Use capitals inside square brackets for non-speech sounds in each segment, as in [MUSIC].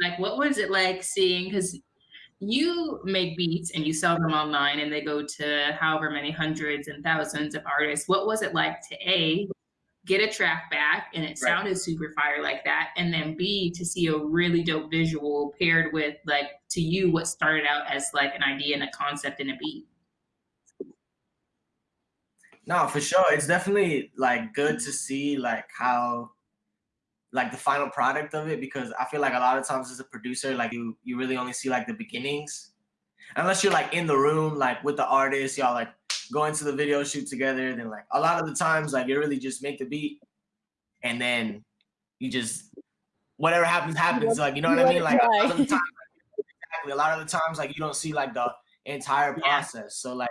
like, what was it like seeing because you make beats and you sell them online and they go to however many hundreds and thousands of artists. What was it like to A, get a track back and it Right. sounded super fire like that, and then B, to see a really dope visual paired with, like, to you, what started out as, like, an idea and a concept and a beat? No, for sure. It's definitely, like, good to see, like, how like, the final product of it because I feel like a lot of times as a producer, like, you you really only see, like, the beginnings. Unless you're, like, in the room, like, with the artist, y'all, like, go into the video shoot together, then, like, a lot of the times, like, you really just make the beat, and then you just whatever happens, happens, like, you know what I mean? Like, a lot of the time [LAUGHS] exactly, a lot of the times, like, you don't see, like, the entire process. So, like,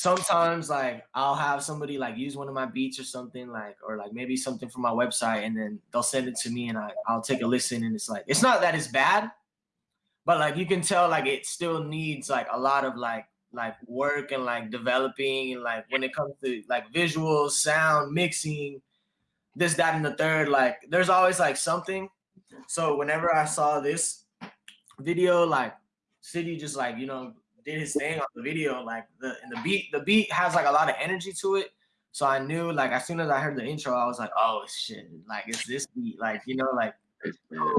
sometimes, like, I'll have somebody, like, use one of my beats or something, like or, like, maybe something from my website, and then they'll send it to me, and I I'll take a listen, and it's like it's not that it's bad, but, like, you can tell, like, it still needs, like, a lot of, like like, work and, like, developing, and, like, when it comes to, like, visuals, sound, mixing, this, that, and the third, like, there's always, like, something. So, whenever I saw this video, like, City just, like, you know, did his thing on the video, like, the and the beat the beat has, like, a lot of energy to it, so I knew, like, as soon as I heard the intro, I was like, "Oh, shit, like, it's this beat," like, you know, like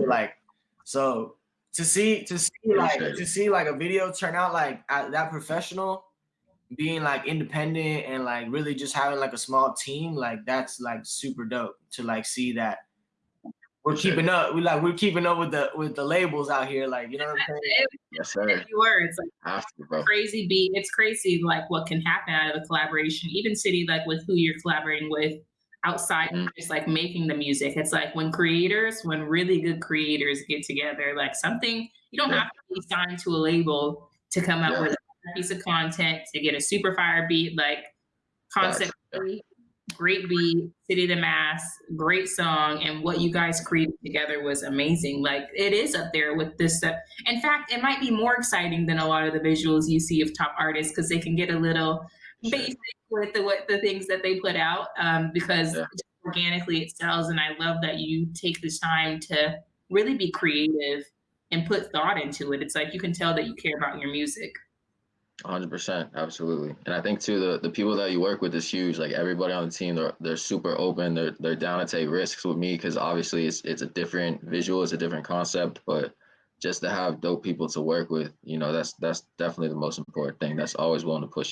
like, so to see to see, like to see, like, a video turn out, like, at that professional, being, like, independent and, like, really just having, like, a small team, like, that's, like, super dope to, like, see that we're Appreciate keeping it. up we, like, we're keeping up with the with the labels out here, like, you know what I'm saying? Yes, sir. You were, it's like Have to, crazy beat. It's crazy, like, what can happen out of a collaboration. Even City, like, with who you're collaborating with outside Mm. just, like, making the music. It's like when creators when really good creators get together, like, something you don't Yeah. have to be signed to a label to come up Yeah. with a piece of content, to get a super fire beat, like, Facts, concept yeah. Great beat, City the Mass, great song, and what you guys created together was amazing. Like, it is up there with this stuff. In fact, it might be more exciting than a lot of the visuals you see of top artists because they can get a little Sure. basic with the what the things that they put out, um, because Yeah. organically it sells, and I love that you take this time to really be creative and put thought into it. It's like you can tell that you care about your music. 100%, absolutely. And I think too the the people that you work with is huge. Like everybody on the team, they're they're super open. They're they're down to take risks with me because obviously it's it's a different visual, it's a different concept, but just to have dope people to work with, you know, that's that's definitely the most important thing. That's always willing to push you.